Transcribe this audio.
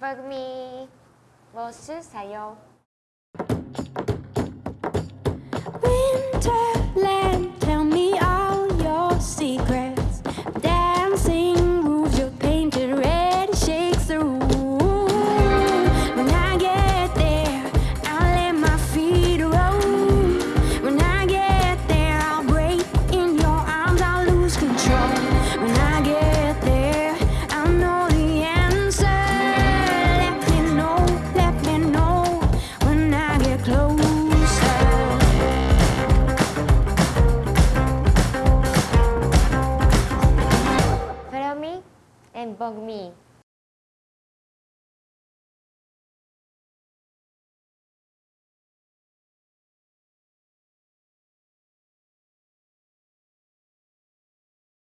Bug me. 무엇을 사요? and bug mi